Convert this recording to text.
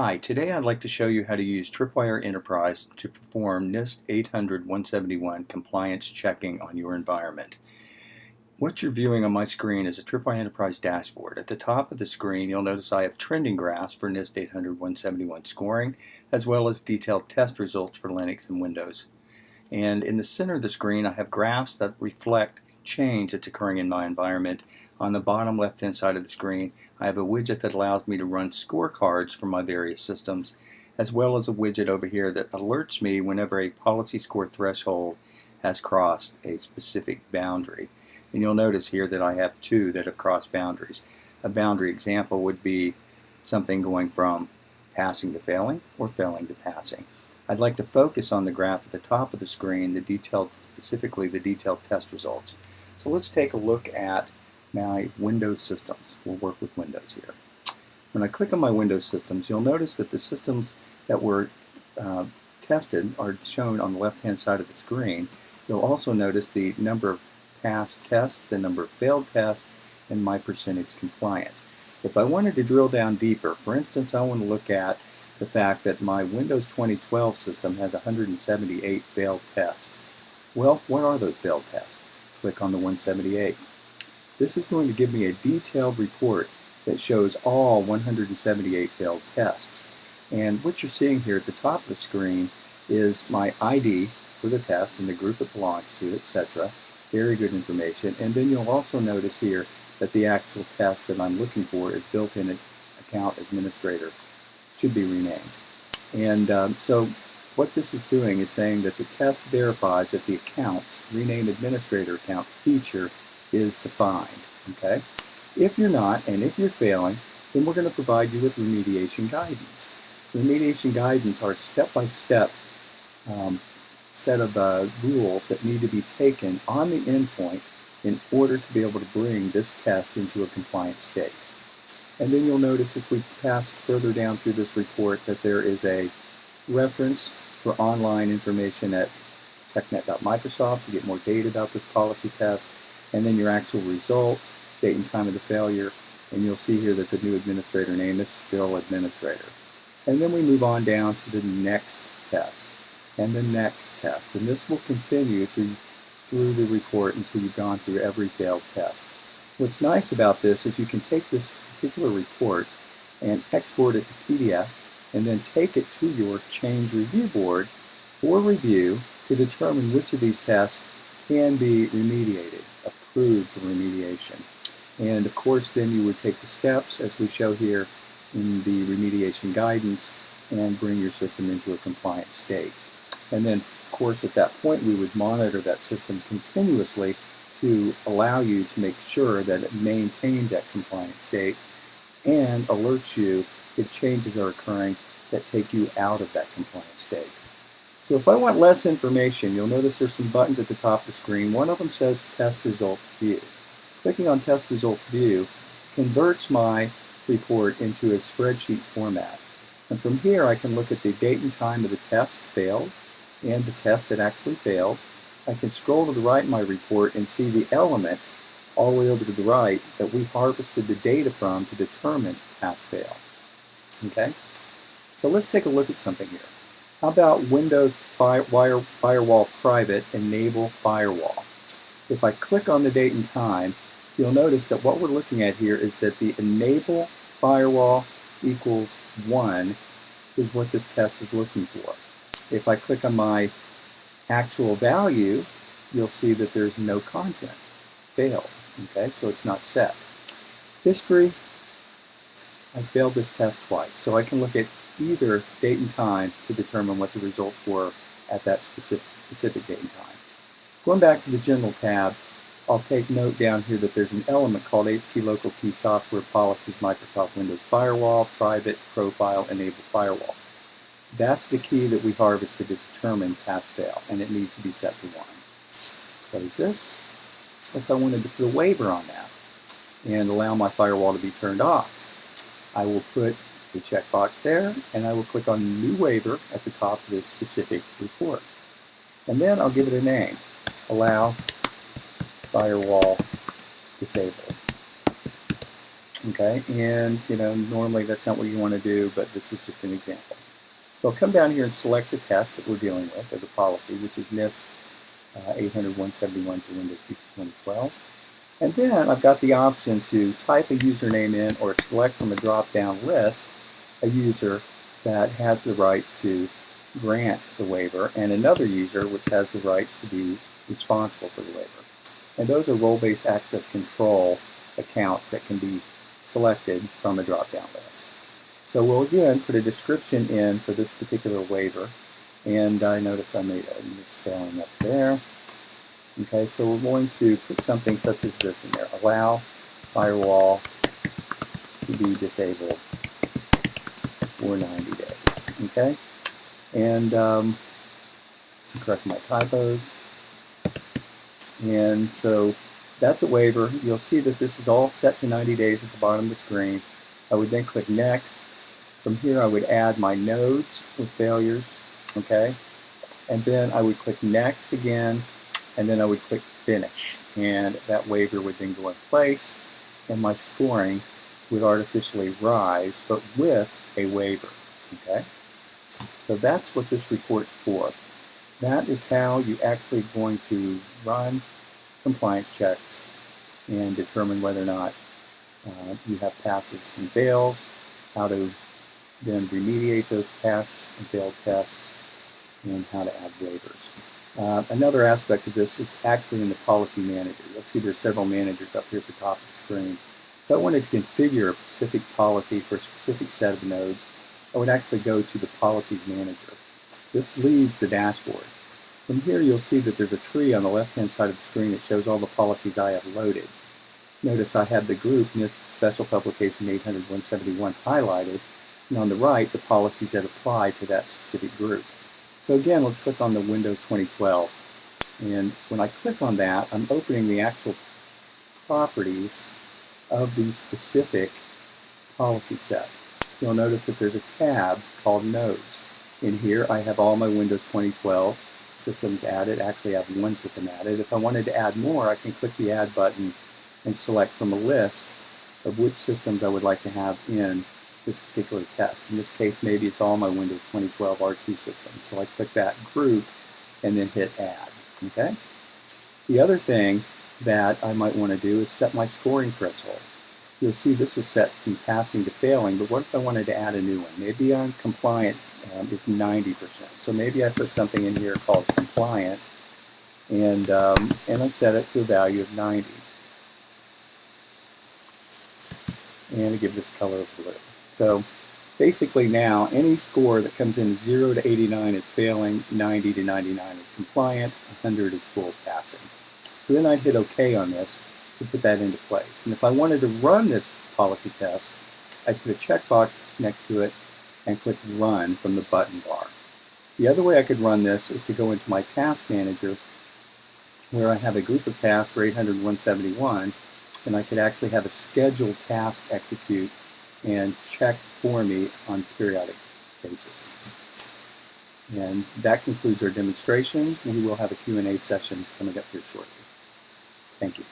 Hi, today I'd like to show you how to use Tripwire Enterprise to perform NIST 800-171 compliance checking on your environment. What you're viewing on my screen is a Tripwire Enterprise dashboard. At the top of the screen you'll notice I have trending graphs for NIST 800-171 scoring as well as detailed test results for Linux and Windows. And in the center of the screen I have graphs that reflect change that's occurring in my environment. On the bottom left hand side of the screen I have a widget that allows me to run scorecards for my various systems as well as a widget over here that alerts me whenever a policy score threshold has crossed a specific boundary. And you'll notice here that I have two that have crossed boundaries. A boundary example would be something going from passing to failing or failing to passing. I'd like to focus on the graph at the top of the screen, the detailed, specifically the detailed test results. So let's take a look at my Windows systems. We'll work with Windows here. When I click on my Windows systems, you'll notice that the systems that were uh, tested are shown on the left-hand side of the screen. You'll also notice the number of passed tests, the number of failed tests, and my percentage compliant. If I wanted to drill down deeper, for instance, I want to look at the fact that my Windows 2012 system has 178 failed tests. Well, what are those failed tests? click on the 178. This is going to give me a detailed report that shows all 178 failed tests. And what you're seeing here at the top of the screen is my ID for the test and the group it belongs to, etc. Very good information. And then you'll also notice here that the actual test that I'm looking for is built-in account administrator. Should be renamed. And um, so what this is doing is saying that the test verifies that the accounts, rename administrator account feature is defined. Okay? If you're not, and if you're failing, then we're going to provide you with remediation guidance. Remediation guidance are step-by-step -step, um, set of uh, rules that need to be taken on the endpoint in order to be able to bring this test into a compliant state. And then you'll notice if we pass further down through this report that there is a reference for online information at technet.microsoft to get more data about this policy test, and then your actual result, date and time of the failure, and you'll see here that the new administrator name is still administrator. And then we move on down to the next test, and the next test, and this will continue through, through the report until you've gone through every failed test. What's nice about this is you can take this particular report and export it to PDF and then take it to your change review board for review to determine which of these tests can be remediated, approved for remediation. And of course then you would take the steps as we show here in the remediation guidance and bring your system into a compliant state. And then of course at that point we would monitor that system continuously to allow you to make sure that it maintains that compliant state and alerts you if changes are occurring that take you out of that compliant state. So if I want less information, you'll notice there's some buttons at the top of the screen. One of them says Test Result View. Clicking on Test Result View converts my report into a spreadsheet format. And from here I can look at the date and time of the test failed and the test that actually failed. I can scroll to the right in my report and see the element all the way over to the right that we harvested the data from to determine pass-fail. Okay? So let's take a look at something here. How about Windows Fire, Wire, Firewall Private Enable Firewall? If I click on the date and time, you'll notice that what we're looking at here is that the Enable Firewall equals 1 is what this test is looking for. If I click on my actual value, you'll see that there's no content. Failed. Okay, so it's not set. History, I failed this test twice. So I can look at either date and time to determine what the results were at that specific, specific date and time. Going back to the General tab, I'll take note down here that there's an element called HT Local Key Software Policies Microsoft Windows Firewall, Private, Profile, Enable Firewall. That's the key that we harvested to determine pass-fail, and it needs to be set to 1. Close this. If I wanted to put a waiver on that and allow my firewall to be turned off, I will put the checkbox there, and I will click on New Waiver at the top of this specific report. And then I'll give it a name, Allow Firewall Disabled. Okay, and you know, normally that's not what you want to do, but this is just an example. So I'll come down here and select the test that we're dealing with, or the policy, which is NIST uh, 800-171 to Windows 2012. And then I've got the option to type a username in or select from a drop-down list a user that has the rights to grant the waiver and another user which has the rights to be responsible for the waiver. And those are role-based access control accounts that can be selected from a drop-down list. So we'll again put a description in for this particular waiver. And I notice I made a misspelling up there. Okay, so we're going to put something such as this in there. Allow firewall to be disabled for 90 days. Okay, and um, correct my typos. And so that's a waiver. You'll see that this is all set to 90 days at the bottom of the screen. I would then click Next. From here, I would add my nodes with failures, okay? And then I would click Next again, and then I would click Finish. And that waiver would then go in place, and my scoring would artificially rise, but with a waiver, okay? So that's what this report's for. That is how you're actually going to run compliance checks and determine whether or not uh, you have passes and fails, how to then remediate those pass and failed tests, and how to add waivers. Uh, another aspect of this is actually in the policy manager. You'll see there's several managers up here at the top of the screen. If I wanted to configure a specific policy for a specific set of nodes, I would actually go to the policies manager. This leaves the dashboard. From here you'll see that there's a tree on the left-hand side of the screen that shows all the policies I have loaded. Notice I have the group NIST Special Publication 800-171 highlighted, and on the right the policies that apply to that specific group. So again, let's click on the Windows 2012. And when I click on that, I'm opening the actual properties of the specific policy set. You'll notice that there's a tab called Nodes. In here I have all my Windows 2012 systems added. Actually, I have one system added. If I wanted to add more, I can click the Add button and select from a list of which systems I would like to have in this particular test. In this case, maybe it's all my Windows 2012 R2 systems. So I click that group and then hit Add. Okay. The other thing that I might want to do is set my scoring threshold. You'll see this is set from passing to failing, but what if I wanted to add a new one? Maybe I'm compliant um, is 90%. So maybe I put something in here called compliant, and, um, and I set it to a value of 90. And I give this color of blue. So basically now, any score that comes in 0 to 89 is failing, 90 to 99 is compliant, 100 is full passing. So then I'd hit OK on this to put that into place. And if I wanted to run this policy test, I'd put a checkbox next to it and click Run from the button bar. The other way I could run this is to go into my Task Manager where I have a group of tasks for 800-171 and I could actually have a scheduled task execute and check for me on periodic basis. And that concludes our demonstration. We will have a Q&A session coming up here shortly. Thank you.